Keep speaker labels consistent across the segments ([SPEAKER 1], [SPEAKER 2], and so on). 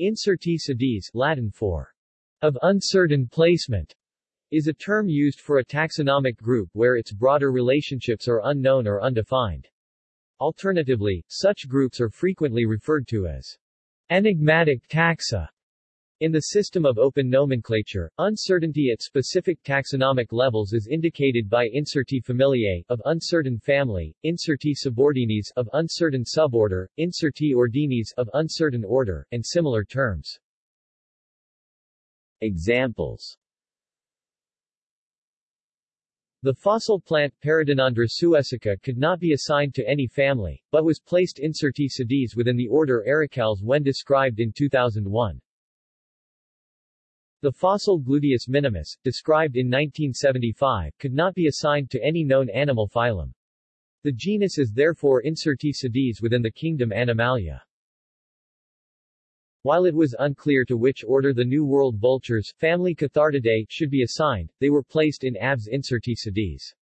[SPEAKER 1] Incertae sedis Latin for of uncertain placement is a term used for a taxonomic group where its broader relationships are unknown or undefined. Alternatively, such groups are frequently referred to as enigmatic taxa. In the system of open nomenclature, uncertainty at specific taxonomic levels is indicated by incertae familiae of uncertain family, incertae subordines of uncertain suborder, incertae ordinis of uncertain order, and similar terms. Examples the fossil plant Paradinandra suecica could not be assigned to any family, but was placed incertae sedis within the order Ericales when described in 2001. The fossil Gluteus minimus, described in 1975, could not be assigned to any known animal phylum. The genus is therefore Incertae sedis within the kingdom Animalia. While it was unclear to which order the New World vultures, family Cathartidae, should be assigned, they were placed in Aves Incertae sedis.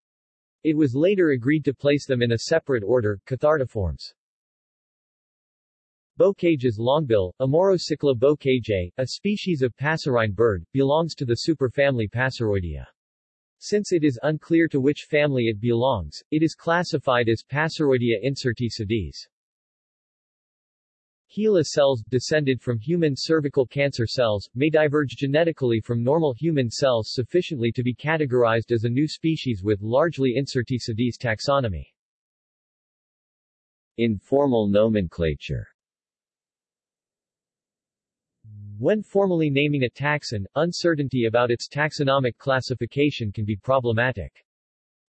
[SPEAKER 1] It was later agreed to place them in a separate order, Cathartiformes. Bocage's longbill, Amaurocichla bocage, a species of passerine bird, belongs to the superfamily Passeroidea. Since it is unclear to which family it belongs, it is classified as Passeroidea incertae sedis. HeLa cells, descended from human cervical cancer cells, may diverge genetically from normal human cells sufficiently to be categorized as a new species with largely incertae taxonomy. Informal nomenclature When formally naming a taxon, uncertainty about its taxonomic classification can be problematic.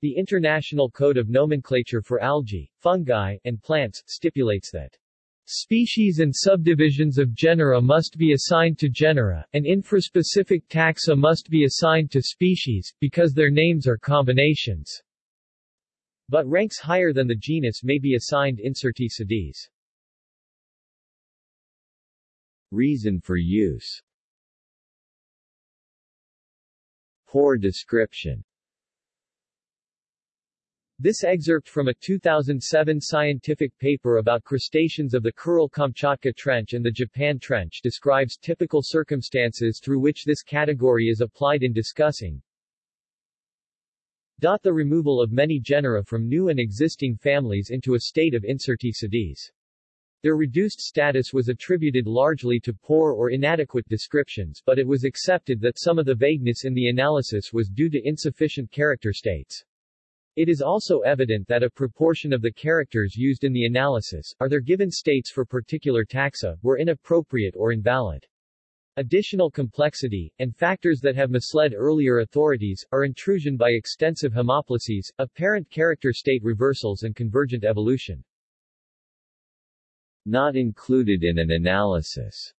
[SPEAKER 1] The International Code of Nomenclature for Algae, Fungi, and Plants stipulates that Species and subdivisions of genera must be assigned to genera, and infraspecific taxa must be assigned to species, because their names are combinations. But ranks higher than the genus may be assigned incertae sedis. Reason for use Poor description this excerpt from a 2007 scientific paper about crustaceans of the Kuril-Kamchatka Trench and the Japan Trench describes typical circumstances through which this category is applied in discussing The removal of many genera from new and existing families into a state of incertae sedis. Their reduced status was attributed largely to poor or inadequate descriptions but it was accepted that some of the vagueness in the analysis was due to insufficient character states. It is also evident that a proportion of the characters used in the analysis, are their given states for particular taxa, were inappropriate or invalid. Additional complexity, and factors that have misled earlier authorities, are intrusion by extensive homoplasies, apparent character state reversals and convergent evolution. Not included in an analysis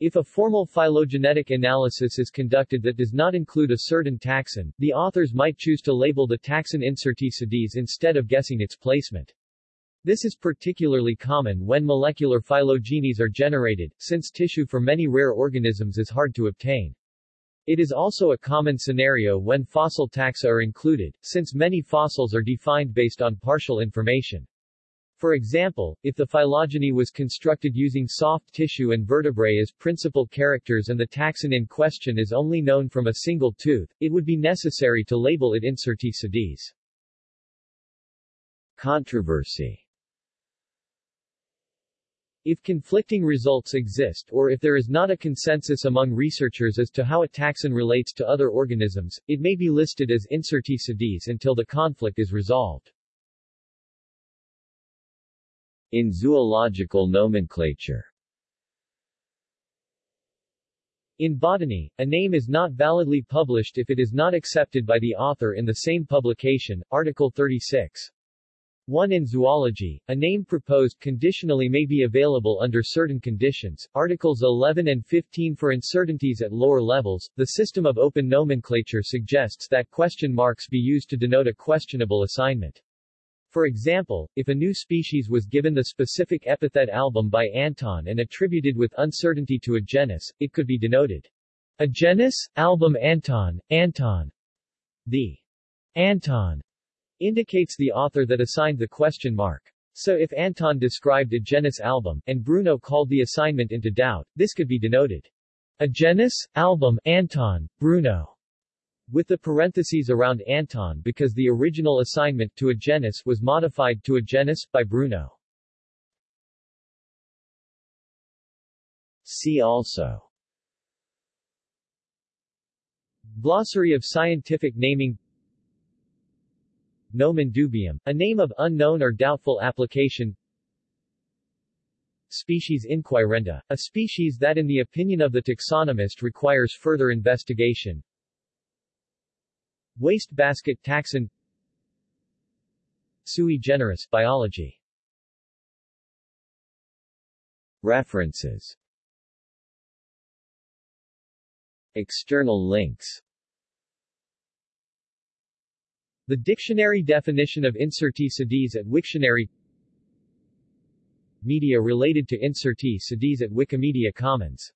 [SPEAKER 1] if a formal phylogenetic analysis is conducted that does not include a certain taxon, the authors might choose to label the taxon incertae sedis instead of guessing its placement. This is particularly common when molecular phylogenies are generated, since tissue for many rare organisms is hard to obtain. It is also a common scenario when fossil taxa are included, since many fossils are defined based on partial information. For example, if the phylogeny was constructed using soft tissue and vertebrae as principal characters and the taxon in question is only known from a single tooth, it would be necessary to label it Incertae sedis. Controversy if conflicting results exist or if there is not a consensus among researchers as to how a taxon relates to other organisms, it may be listed as Incertae sedis until the conflict is resolved. In zoological nomenclature in botany, a name is not validly published if it is not accepted by the author in the same publication, Article 36. 1 in zoology, a name proposed conditionally may be available under certain conditions, Articles 11 and 15 for uncertainties at lower levels. The system of open nomenclature suggests that question marks be used to denote a questionable assignment. For example, if a new species was given the specific epithet album by Anton and attributed with uncertainty to a genus, it could be denoted a genus, album Anton, Anton. The Anton indicates the author that assigned the question mark. So if Anton described a genus album, and Bruno called the assignment into doubt, this could be denoted a genus, album, Anton, Bruno, with the parentheses around Anton because the original assignment to a genus was modified to a genus, by Bruno. See also. Glossary of scientific naming. Nomen dubium, a name of unknown or doubtful application. Species inquirenda, a species that in the opinion of the taxonomist requires further investigation Wastebasket taxon. Sui generis biology. References. External links. The dictionary definition of Incertae sedis at Wiktionary. Media related to Incertae sedis at Wikimedia Commons